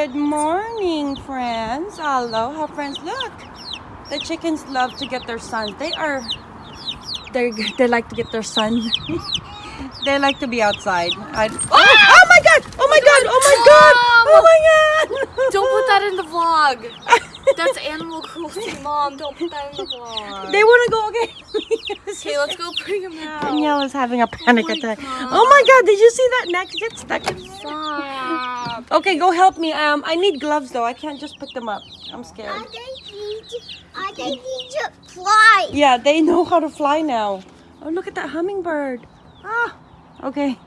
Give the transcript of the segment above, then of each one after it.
Good morning, friends. Aloha, friends. Look, the chickens love to get their sons. They are, they they like to get their sun. they like to be outside. I, oh, ah! oh my god! Oh my god! Oh my god! Oh my god! Don't put that in the vlog. That's animal cruelty, Mom. Don't put that in the vlog. They want to go. Okay. Okay, let's go out. Danielle is having a panic my attack. God. Oh my god! Did you see that neck get stuck in there? Stop. Okay, go help me. Um, I need gloves though. I can't just pick them up. I'm scared. Are they need are they need to fly? Yeah, they know how to fly now. Oh, look at that hummingbird. Ah, okay.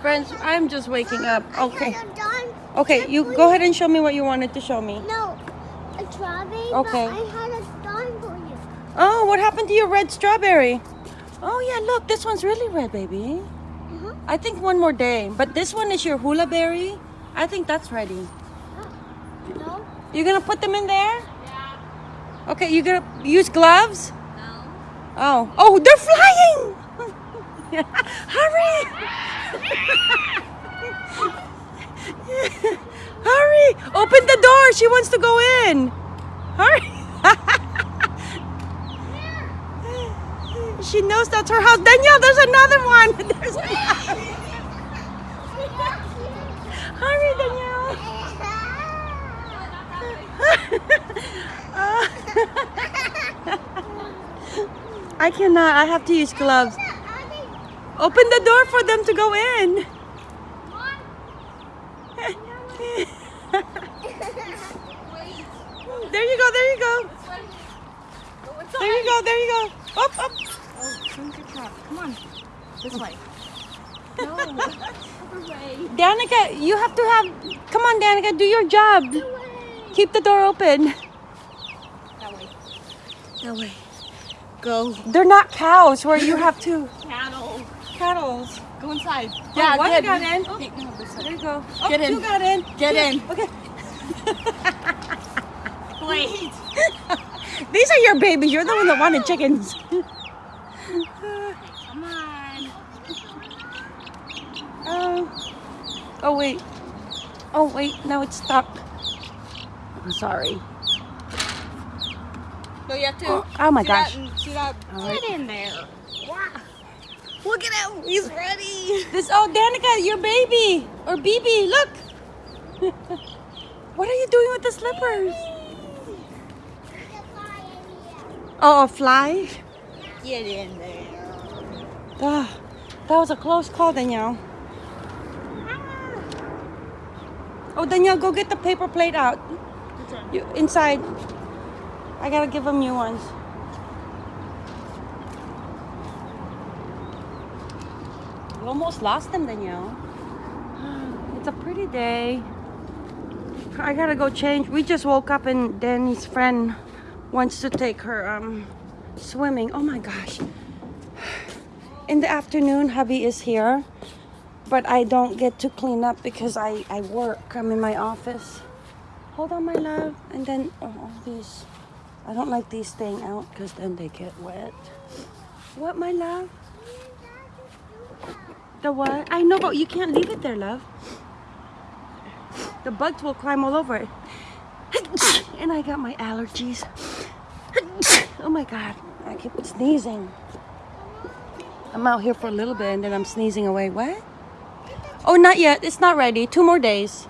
Friends, I'm just waking up. Okay. Okay, you go ahead and show me what you wanted to show me. No, a strawberry. Okay. But I had a dime for you. Oh, what happened to your red strawberry? Oh, yeah, look, this one's really red, baby. Uh-huh. I think one more day. But this one is your hula berry. I think that's ready. No. You gonna put them in there? Yeah. Okay, you gonna use gloves? No. Oh, oh, they're flying! Hurry! Hurry! Open the door. She wants to go in. Hurry! She knows that's her house. Danielle, there's another one. There's Hurry, Danielle. I cannot. I have to use gloves. Open the door for them to go in. There you go, there you go. There you go, there you go. Up, up. Truck. Come on. This way. No. Other way. Danica, you have to have. Come on, Danica, do your job. Keep the door open. That way. That way. Go. They're not cows where you have to. Cattle. Cattle. Go inside. Yeah, one got in. Oh, no, There you go. Oh, Get in. Two got in. Get Two- in. Okay. Wait. These are your babies. You're the one that wanted chickens. Come on. Oh. Oh wait. Oh wait. Now it's stuck. I'm sorry. No, you have to. Oh, oh my see gosh. That, see that? Right. Get in there. Wow. Look at him. He's ready. This oh Danica, your baby or BB. Look. what are you doing with the slippers? Oh, a fly. Get in there. Ah, that was a close call, Danielle. Oh, Danielle, go get the paper plate out. You, inside. I gotta give them new ones. We almost lost them, Danielle. It's a pretty day. I gotta go change. We just woke up and Danny's friend wants to take her um swimming. Oh my gosh. In the afternoon, hubby is here, but I don't get to clean up because I, I work. I'm in my office. Hold on, my love. And then oh, all these, I don't like these staying out because then they get wet. What, my love? The what? I know, but you can't leave it there, love. The bugs will climb all over it. And I got my allergies. Oh my God, I keep sneezing. I'm out here for a little bit and then I'm sneezing away. What? Oh, not yet. It's not ready. Two more days.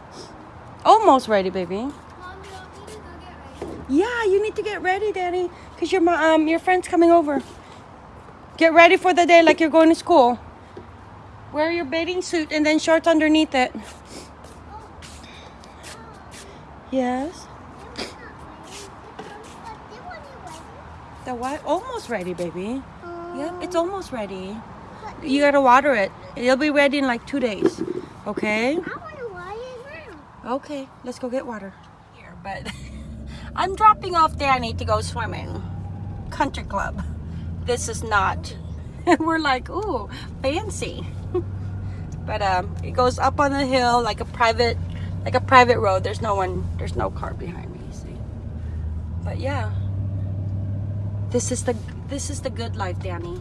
Almost ready, baby. Yeah, you need to get ready, Daddy, because your um your friend's coming over. Get ready for the day like you're going to school. Wear your bathing suit and then shorts underneath it. Yes. The what? Almost ready, baby. Yep, it's almost ready. You gotta water it. It'll be ready in like two days. Okay? I want to now. Okay, let's go get water. Here, but I'm dropping off Danny to go swimming. Country club. This is not. We're like, ooh, fancy. but um, it goes up on the hill like a private, like a private road. There's no one. There's no car behind me. See. But yeah, this is the this is the good life, Danny.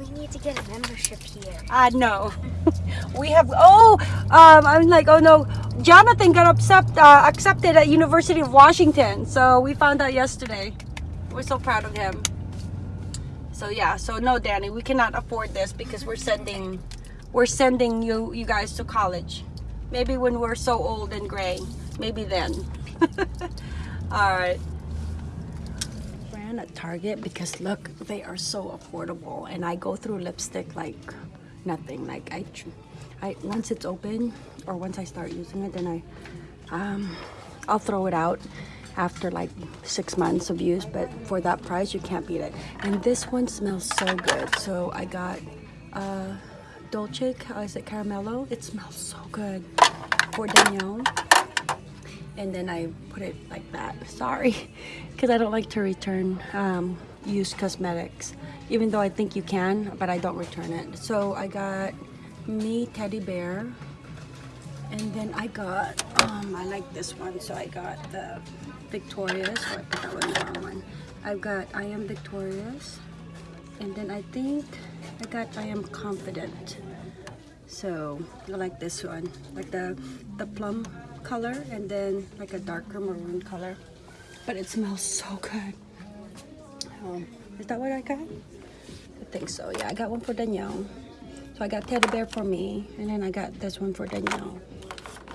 We need to get a membership here. Uh, no. we have, oh, um, I'm like, oh no. Jonathan got accept, uh, accepted at University of Washington. So we found out yesterday. We're so proud of him. So yeah, so no, Danny, we cannot afford this because we're sending, we're sending you, you guys to college. Maybe when we're so old and gray, maybe then. All right. Ran at Target because look, they are so affordable, and I go through lipstick like nothing. Like I, I once it's open or once I start using it, then I, um, I'll throw it out after like six months of use. But for that price, you can't beat it. And this one smells so good. So I got uh, Dolce. Uh, is it Caramello? It smells so good for Danielle and then I put it like that. Sorry, because I don't like to return um, used cosmetics, even though I think you can, but I don't return it. So I got me teddy bear, and then I got, um, I like this one, so I got the Victorious, oh, I put that one the wrong one. I've got I Am Victorious, and then I think I got I Am Confident. So I like this one, like the the plum color and then like a darker maroon color. But it smells so good. Um, is that what I got? I think so. Yeah, I got one for Danielle. So I got teddy bear for me, and then I got this one for Danielle.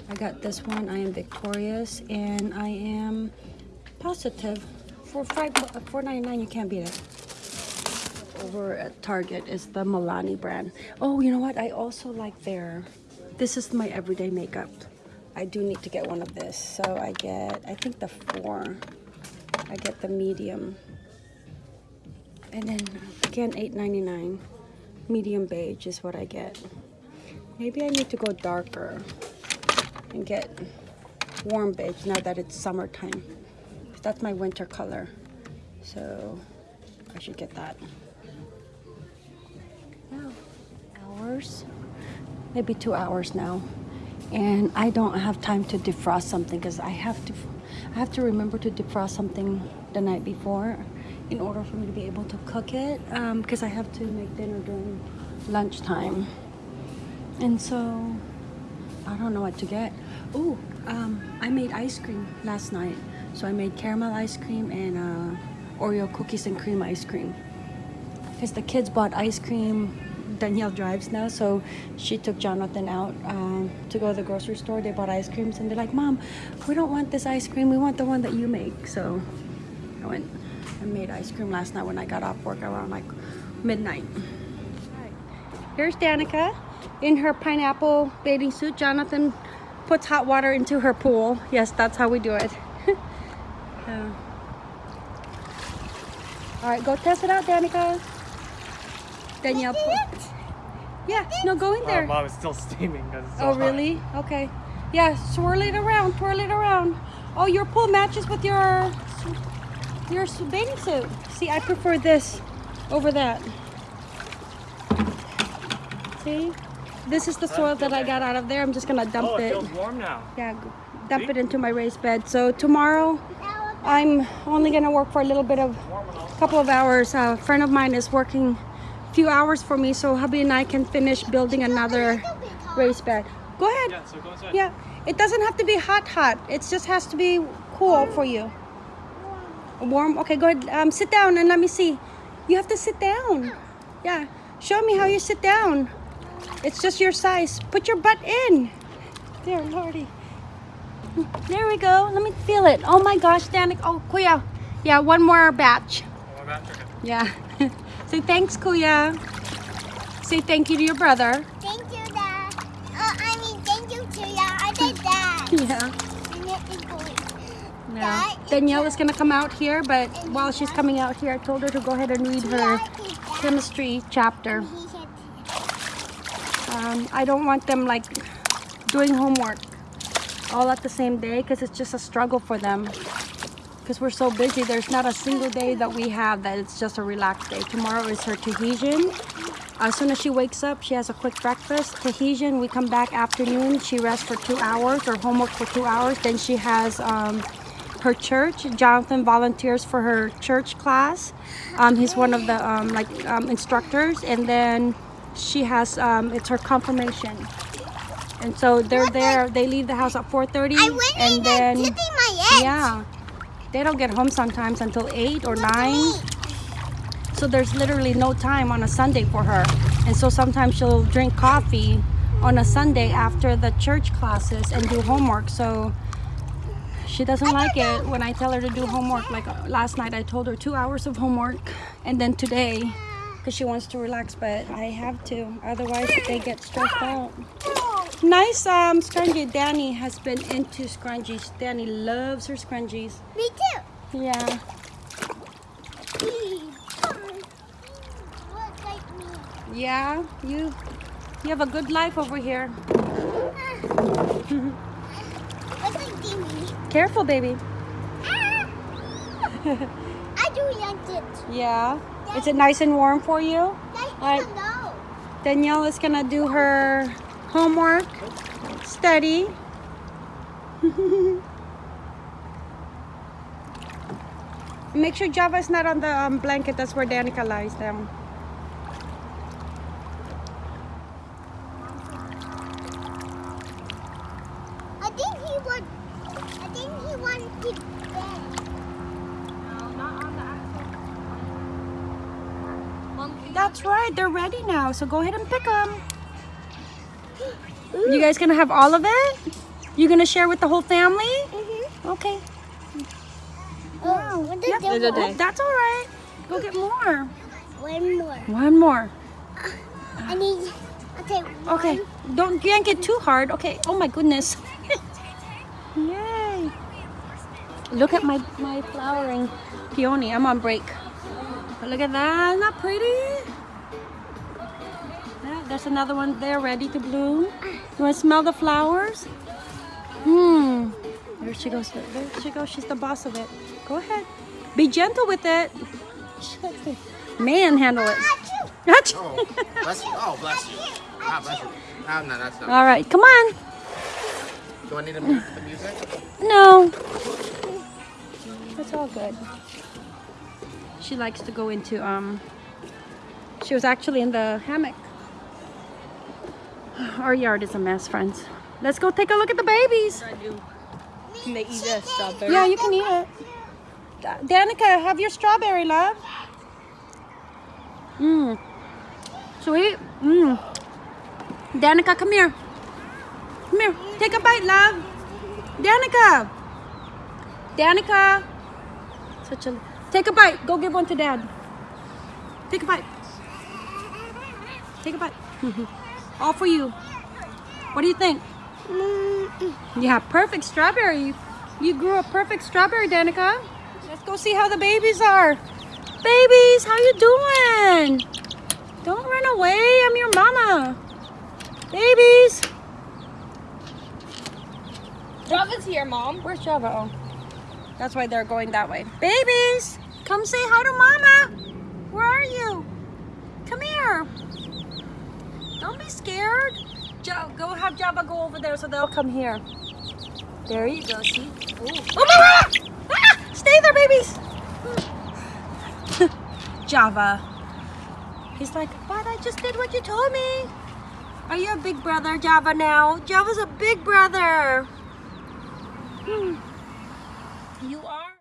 I got this one. I am victorious, and I am positive. For five, four ninety nine, you can't beat it over at Target is the Milani brand. Oh, you know what? I also like their, this is my everyday makeup. I do need to get one of this. So I get, I think the four. I get the medium. And then again, $8.99. Medium beige is what I get. Maybe I need to go darker and get warm beige now that it's summertime. That's my winter color. So I should get that. Wow. Hours? Maybe two hours now. And I don't have time to defrost something because I have to I have to remember to defrost something the night before in order for me to be able to cook it because I have to make dinner during lunchtime. And so I don't know what to get. Oh, um, I made ice cream last night. So I made caramel ice cream and uh, Oreo cookies and cream ice cream. Because the kids bought ice cream. Danielle drives now, so she took Jonathan out um, to go to the grocery store. They bought ice creams and they're like, Mom, we don't want this ice cream. We want the one that you make. So I went and made ice cream last night when I got off work around like midnight. Here's Danica in her pineapple bathing suit. Jonathan puts hot water into her pool. Yes, that's how we do it. All right, go test it out, Danica. Danielle. pu- Yeah, no, go in Oh, there. mom, it's still steaming because it's so Oh, hot. really? Okay. Yeah, swirl it around, twirl it around. Oh, your pool matches with your your bathing suit. See, I prefer this over that. See? This is the soil that I got out of there. I'm just gonna dump Oh, it it. feels warm now. Yeah, g- dump it into my raised bed. So tomorrow, I'm only gonna work for a little bit of, a couple of hours. A friend of mine is working a few hours for me, so hubby and I can finish building another raised bed. Go ahead. Yeah, so go inside. Yeah, it doesn't have to be hot, hot. It just has to be cool for you. Warm. Okay, go ahead. Um, sit down and let me see. You have to sit down. Yeah. Show me how you sit down. It's just your size. Put your butt in. There, Lordy. There we go. Let me feel it. Oh my gosh, Danik. Oh, Kuya. Yeah, one more batch. My bad. Okay. Yeah. Say thanks, Kuya. Say thank you to your brother. Thank you, Dad. Uh, I mean, thank you to you. I did that. Yeah. And it is. Yeah. Danielle is gonna come out here, but while she's coming out here, I told her to go ahead and read her That is that. chemistry chapter. Um, I don't want them like doing homework all at the same day because it's just a struggle for them. Because we're so busy, there's not a single day that we have that it's just a relaxed day. Tomorrow is her Tahitian. As soon as she wakes up, she has a quick breakfast. Tahitian, we come back afternoon. She rests for two hours or homework for two hours. Then she has um, her church. Jonathan volunteers for her church class. Um, he's one of the um, like um, instructors, and then she has um, it's her confirmation. And so they're there. They leave the house at 4:30, I went and then yeah, they don't get home sometimes until eight or nine. So there's literally no time on a Sunday for her. And so sometimes she'll drink coffee on a Sunday after the church classes and do homework. So she doesn't like it when I tell her to do homework. Like uh, last night, I told her two hours of homework. And then today, because she wants to relax, but I have to. Otherwise, they get stressed out. Nice um, scrunchie. Danny has been into scrunchies. Danny loves her scrunchies. Me too. Yeah. Look like me. Yeah, you you have a good life over here. Look like Jimmy. Careful, baby. Ah. I do like it. Yeah. Is it nice and warm for you? I Right. know. Danielle is gonna do her homework, study. Make sure Java is not on the um, blanket. That's where Danica lies down. I think he would. I think he wanted to. No, not on the actual. That's right. They're ready now. So go ahead and pick them. You guys gonna have all of it? You gonna share with the whole family? Mm-hmm. Okay. Oh, what did Yep. a. That's all right. Go get more. One more. One more. I need. Okay. Okay. Don't yank it too hard. Okay. Oh my goodness. Yay. Look at my, my flowering peony. I'm on break. But look at that. Isn't that pretty? There's another one there ready to bloom. You want to smell the flowers? Hmm. There she goes. There she goes. She's the boss of it. Go ahead. Be gentle with it. Manhandle it. Oh, bless you. Oh, bless you. Ah, bless you. Ah, no, that's not. All right, come on. Do I need to mute the music? No. That's all good. She likes to go into um she was actually in the hammock. Our yard is a mess, friends. Let's go take a look at the babies. Can they eat a strawberry? Yeah, you can eat it. Danica, have your strawberry, love. Mmm. Sweet. Mmm. Danica, come here. Come here. Take a bite, love. Danica. Danica. Such a. Take a bite. Go give one to dad. Take a bite. Take a bite. All for you. What do you think? Yeah, perfect strawberry. You grew a perfect strawberry, Danica. Let's go see how the babies are. Babies, how you doing? Don't run away. I'm your mama. Babies. Java's here, mom. Where's Java? Oh, that's why they're going that way. Babies, come say hi to mama. Where are you? Come here. Don't be scared. Jo- go have Java go over there so they'll come here. There you go. See? Ooh. Oh my God! Ah! Stay there, babies. Java. He's like, but I just did what you told me. Are you a big brother, Java, now? Java's a big brother. Hmm. You